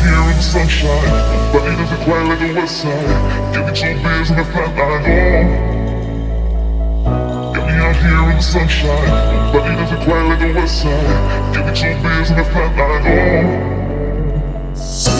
here in the sunshine But it doesn't quite like the west side. Give me two beers and a flat line, oh Get me out here in the sunshine But it doesn't quite like the west side. Give me two beers and a flat line, oh